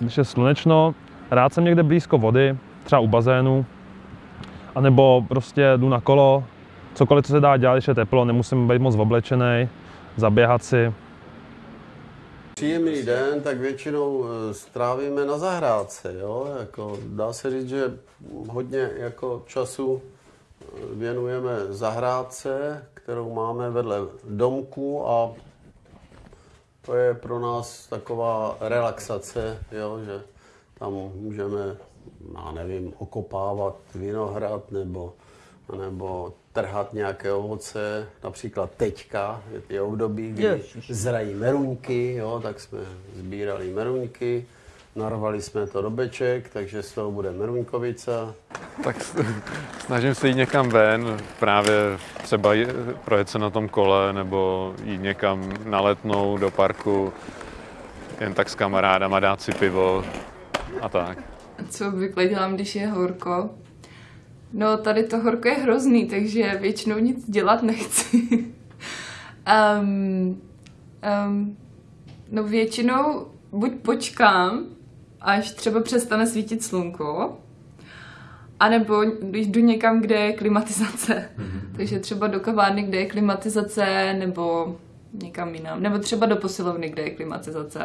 když je slunečno, rád jsem někde blízko vody, třeba u bazénu, anebo prostě jdu na kolo, cokoliv, co se dá dělat, když je teplo, nemusím být moc oblečený, zaběhat si. Příjemný den, tak většinou eh, strávíme na zahrádce, jo? Jako, dá se říct, že hodně jako času eh, věnujeme zahrádce, kterou máme vedle domku a to je pro nás taková relaxace, jo? že tam můžeme, já nevím, okopávat vinohrad nebo, nebo trhat nějaké ovoce, například teďka, je období, kdy Ježiš. zrají meruňky, jo, tak jsme sbírali meruňky, narvali jsme to do beček, takže z toho bude meruňkovica. Tak snažím se jít někam ven, právě třeba je- projet se na tom kole nebo jít někam na letnou do parku, jen tak s kamarádama dát si pivo a tak. Co obvykle dělám, když je horko? No, tady to horko je hrozný, takže většinou nic dělat nechci. um, um, no většinou buď počkám, až třeba přestane svítit slunko, anebo jdu někam, kde je klimatizace. Takže třeba do kavárny, kde je klimatizace, nebo někam jinam. Nebo třeba do posilovny, kde je klimatizace.